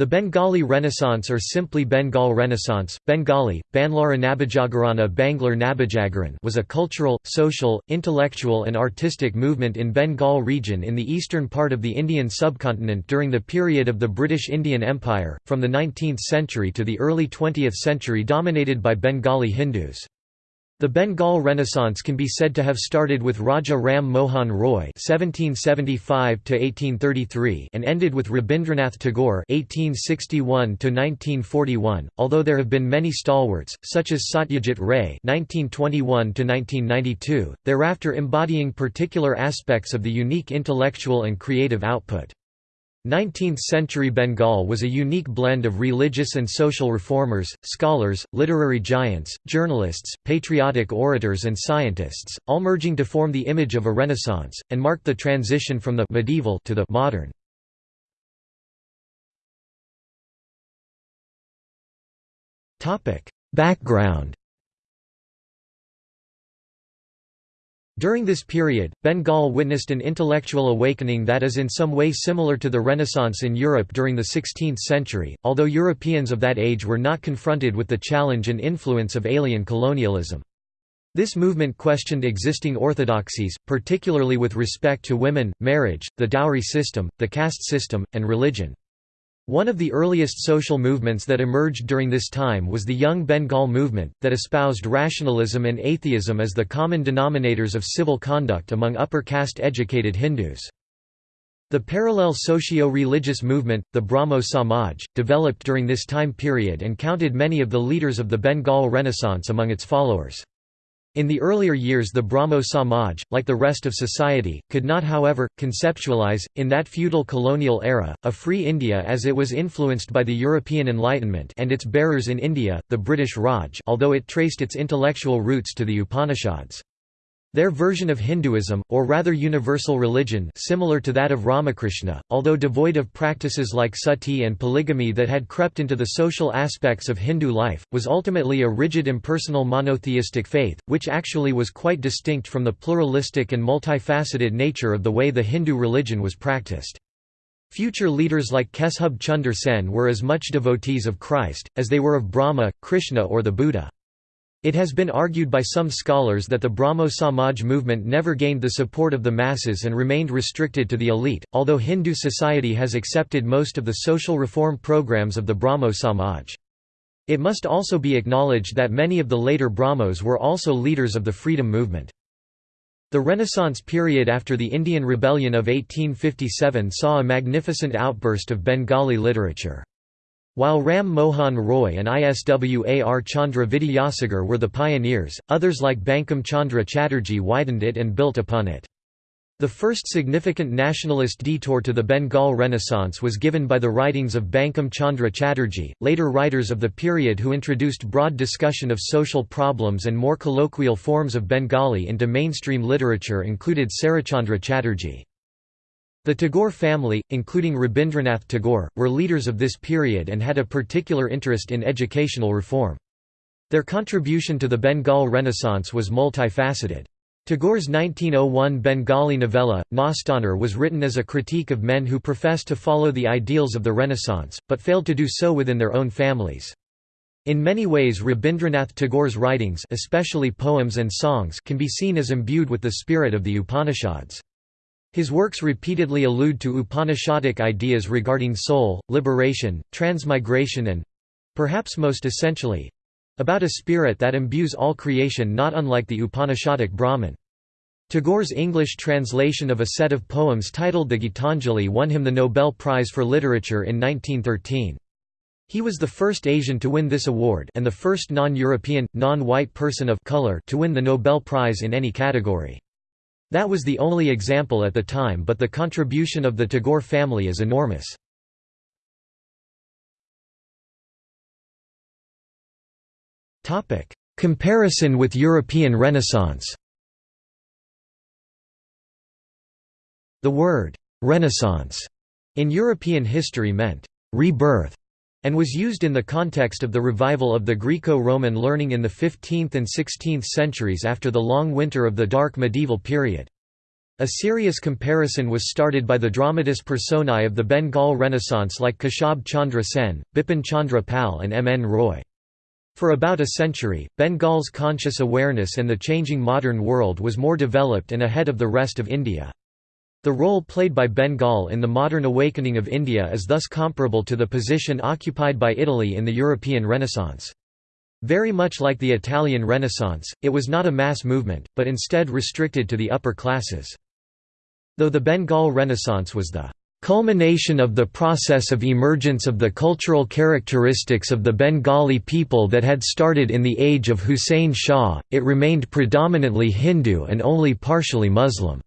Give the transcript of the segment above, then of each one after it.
The Bengali Renaissance or simply Bengal Renaissance, Bengali, Banlara Nabajagarana Banglar Nabajagaran was a cultural, social, intellectual and artistic movement in Bengal region in the eastern part of the Indian subcontinent during the period of the British Indian Empire, from the 19th century to the early 20th century dominated by Bengali Hindus. The Bengal Renaissance can be said to have started with Raja Ram Mohan Roy (1775–1833) and ended with Rabindranath Tagore (1861–1941). Although there have been many stalwarts, such as Satyajit Ray (1921–1992), thereafter embodying particular aspects of the unique intellectual and creative output. 19th-century Bengal was a unique blend of religious and social reformers, scholars, literary giants, journalists, patriotic orators and scientists, all merging to form the image of a renaissance, and marked the transition from the medieval to the modern. Background During this period, Bengal witnessed an intellectual awakening that is in some way similar to the Renaissance in Europe during the 16th century, although Europeans of that age were not confronted with the challenge and influence of alien colonialism. This movement questioned existing orthodoxies, particularly with respect to women, marriage, the dowry system, the caste system, and religion. One of the earliest social movements that emerged during this time was the Young Bengal movement, that espoused rationalism and atheism as the common denominators of civil conduct among upper caste educated Hindus. The parallel socio-religious movement, the Brahmo Samaj, developed during this time period and counted many of the leaders of the Bengal Renaissance among its followers. In the earlier years the Brahmo Samaj, like the rest of society, could not however, conceptualize, in that feudal colonial era, a free India as it was influenced by the European Enlightenment and its bearers in India, the British Raj although it traced its intellectual roots to the Upanishads. Their version of Hinduism, or rather universal religion similar to that of Ramakrishna, although devoid of practices like sati and polygamy that had crept into the social aspects of Hindu life, was ultimately a rigid impersonal monotheistic faith, which actually was quite distinct from the pluralistic and multifaceted nature of the way the Hindu religion was practiced. Future leaders like Keshub Chunder Sen were as much devotees of Christ, as they were of Brahma, Krishna or the Buddha. It has been argued by some scholars that the Brahmo Samaj movement never gained the support of the masses and remained restricted to the elite, although Hindu society has accepted most of the social reform programs of the Brahmo Samaj. It must also be acknowledged that many of the later Brahmos were also leaders of the freedom movement. The Renaissance period after the Indian Rebellion of 1857 saw a magnificent outburst of Bengali literature. While Ram Mohan Roy and Iswar Chandra Vidyasagar were the pioneers, others like Bankim Chandra Chatterjee widened it and built upon it. The first significant nationalist detour to the Bengal Renaissance was given by the writings of Bankim Chandra Chatterjee, later writers of the period who introduced broad discussion of social problems and more colloquial forms of Bengali into mainstream literature included Sarat Chandra Chatterjee. The Tagore family, including Rabindranath Tagore, were leaders of this period and had a particular interest in educational reform. Their contribution to the Bengal Renaissance was multifaceted. Tagore's 1901 Bengali novella, Nastanirh was written as a critique of men who professed to follow the ideals of the Renaissance, but failed to do so within their own families. In many ways Rabindranath Tagore's writings especially poems and songs can be seen as imbued with the spirit of the Upanishads. His works repeatedly allude to Upanishadic ideas regarding soul, liberation, transmigration and—perhaps most essentially—about a spirit that imbues all creation not unlike the Upanishadic Brahman. Tagore's English translation of a set of poems titled the Gitanjali won him the Nobel Prize for Literature in 1913. He was the first Asian to win this award and the first non-European, non-white person of color to win the Nobel Prize in any category. That was the only example at the time but the contribution of the Tagore family is enormous. Comparison with European Renaissance. The word «Renaissance» in European history meant «rebirth» and was used in the context of the revival of the Greco-Roman learning in the 15th and 16th centuries after the long winter of the Dark Medieval period. A serious comparison was started by the dramatis personae of the Bengal Renaissance like Keshub Chandra Sen, Bipin Chandra Pal and M. N. Roy. For about a century, Bengal's conscious awareness and the changing modern world was more developed and ahead of the rest of India. The role played by Bengal in the modern awakening of India is thus comparable to the position occupied by Italy in the European Renaissance. Very much like the Italian Renaissance, it was not a mass movement, but instead restricted to the upper classes. Though the Bengal Renaissance was the culmination of the process of emergence of the cultural characteristics of the Bengali people that had started in the age of Hussein Shah, it remained predominantly Hindu and only partially Muslim.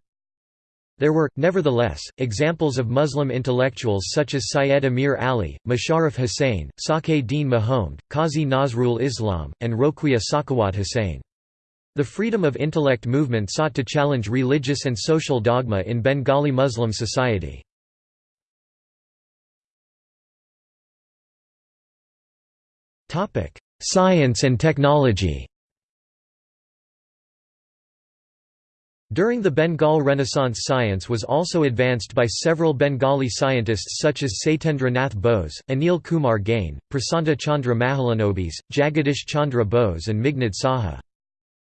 There were, nevertheless, examples of Muslim intellectuals such as Syed Amir Ali, Musharraf Hussain, Din Mahomed, Qazi Nazrul Islam, and Roquia Sakhawat Hussain. The freedom of intellect movement sought to challenge religious and social dogma in Bengali Muslim society. Science and technology During the Bengal Renaissance science was also advanced by several Bengali scientists such as Satyendra Nath Bose, Anil Kumar Gain, Prasanta Chandra Mahalanobis, Jagadish Chandra Bose and Meghnad Saha.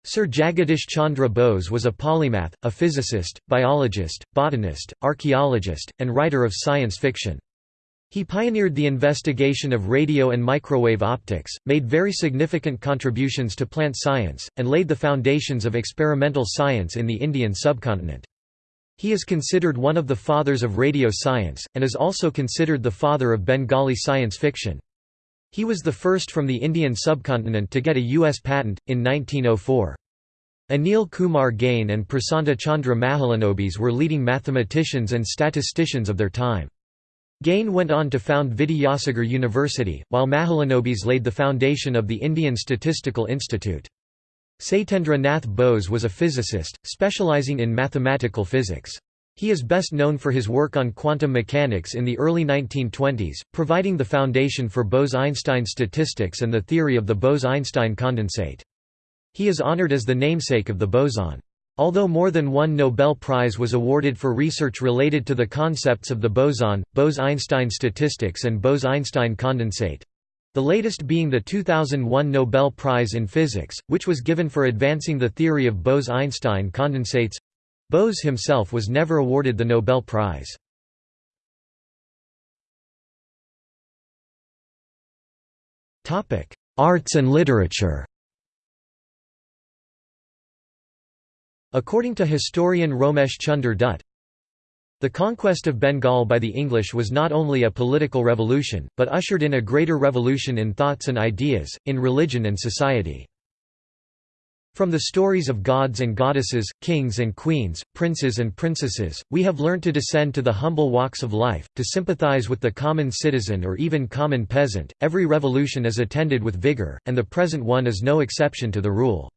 Sir Jagadish Chandra Bose was a polymath, a physicist, biologist, botanist, archaeologist, and writer of science fiction. He pioneered the investigation of radio and microwave optics, made very significant contributions to plant science, and laid the foundations of experimental science in the Indian subcontinent. He is considered one of the fathers of radio science, and is also considered the father of Bengali science fiction. He was the first from the Indian subcontinent to get a U.S. patent, in 1904. Anil Kumar Gain and Prasanta Chandra Mahalanobis were leading mathematicians and statisticians of their time. Gain went on to found Vidyasagar University, while Mahalanobis laid the foundation of the Indian Statistical Institute. Satyendra Nath Bose was a physicist, specializing in mathematical physics. He is best known for his work on quantum mechanics in the early 1920s, providing the foundation for Bose–Einstein statistics and the theory of the Bose–Einstein condensate. He is honored as the namesake of the boson. Although more than one Nobel Prize was awarded for research related to the concepts of the boson, Bose–Einstein statistics and Bose–Einstein condensate—the latest being the 2001 Nobel Prize in Physics, which was given for advancing the theory of Bose–Einstein condensates, Bose himself was never awarded the Nobel Prize. Arts and literature According to historian Romesh Chunder Dutt, the conquest of Bengal by the English was not only a political revolution, but ushered in a greater revolution in thoughts and ideas, in religion and society. From the stories of gods and goddesses, kings and queens, princes and princesses, we have learnt to descend to the humble walks of life, to sympathize with the common citizen or even common peasant. Every revolution is attended with vigor, and the present one is no exception to the rule.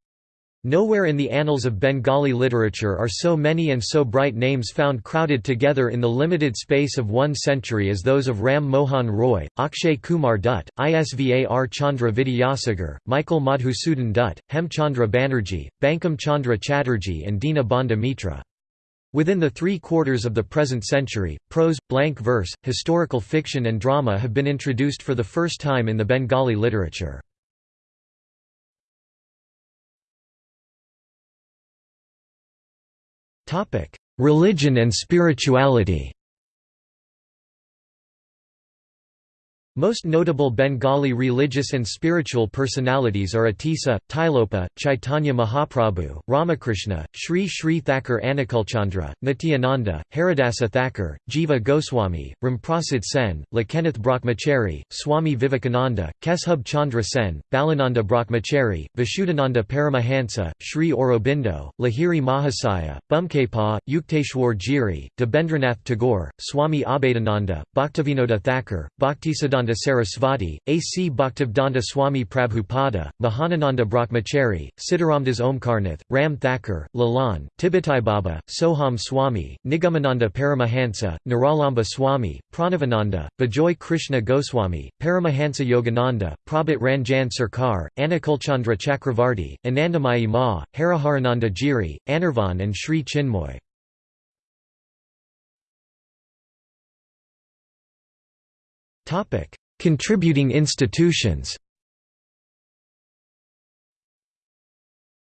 Nowhere in the annals of Bengali literature are so many and so bright names found crowded together in the limited space of one century as those of Ram Mohan Roy, Akshay Kumar Dutt, Isvar Chandra Vidyasagar, Michael Madhusudan Dutt, Hemchandra Banerjee, Bankim Chandra Chatterjee and Dinabandhu Mitra. Within the three quarters of the present century, prose, blank verse, historical fiction and drama have been introduced for the first time in the Bengali literature. Religion and spirituality Most notable Bengali religious and spiritual personalities are Atisa, Tilopa, Chaitanya Mahaprabhu, Ramakrishna, Sri Sri Thakur Anukulchandra, Nityananda, Haridasa Thakur, Jiva Goswami, Ramprasad Sen, Lokanath Brahmachari, Swami Vivekananda, Keshub Chandra Sen, Balananda Brahmachari, Vishuddhananda Paramahansa, Sri Aurobindo, Lahiri Mahasaya, Bamakhepa, Yukteswar Giri, Debendranath Tagore, Swami Abhedananda, Bhaktivinoda Thakur, Bhaktisiddhanta Sarasvati, A. C. Bhaktivedanta Swami Prabhupada, Mahanananda Brahmachari, Sitaramdas Omkarnath, Ram Thakur, Lalan, Baba, Soham Swami, Nigamananda Paramahansa, Niralamba Swami, Pranavananda, Bijoy Krishna Goswami, Paramahansa Yogananda, Prabhat Ranjan Sarkar, Anukulchandra Chakravarti, Anandamayi Ma, Hariharananda Giri, Anirvan and Sri Chinmoy. Contributing institutions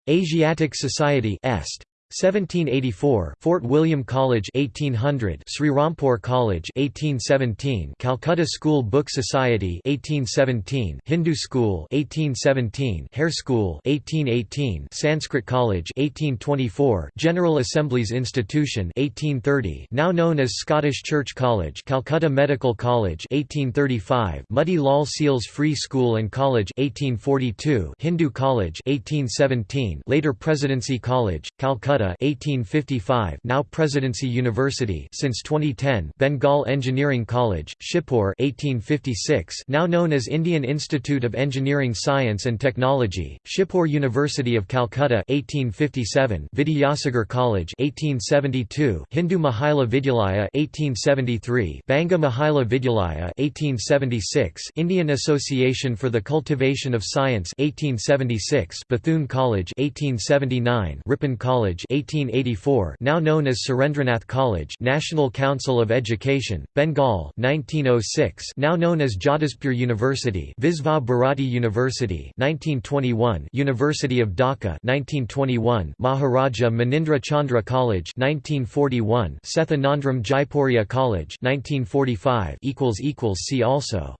Asiatic Society Est 1784 Fort William College 1800 Serampore College 1817 Calcutta School Book Society 1817 Hindu School 1817 Hare School 1818 Sanskrit College 1824 General Assemblies Institution 1830 now known as Scottish Church College Calcutta Medical College 1835 Motilal Seal's Free School and College 1842 Hindu College 1817 later Presidency College Calcutta Calcutta 1855 now Presidency University since 2010 Bengal Engineering College Shibpur 1856 now known as Indian Institute of Engineering Science and Technology Shibpur University of Calcutta 1857 Vidyasagar College 1872 Hindu Mahila Vidyalaya 1873 Banga Mahila Vidyalaya 1876 Indian Association for the Cultivation of Science 1876 Bethune College 1879 Ripon College 1884 now known as Surendranath College National Council of Education, Bengal 1906 now known as Jadavpur University Visva Bharati University 1921 University of Dhaka 1921 Maharaja Manindra Chandra College 1941 Seth Anandram Jaipuria College 1945 Equals equals See also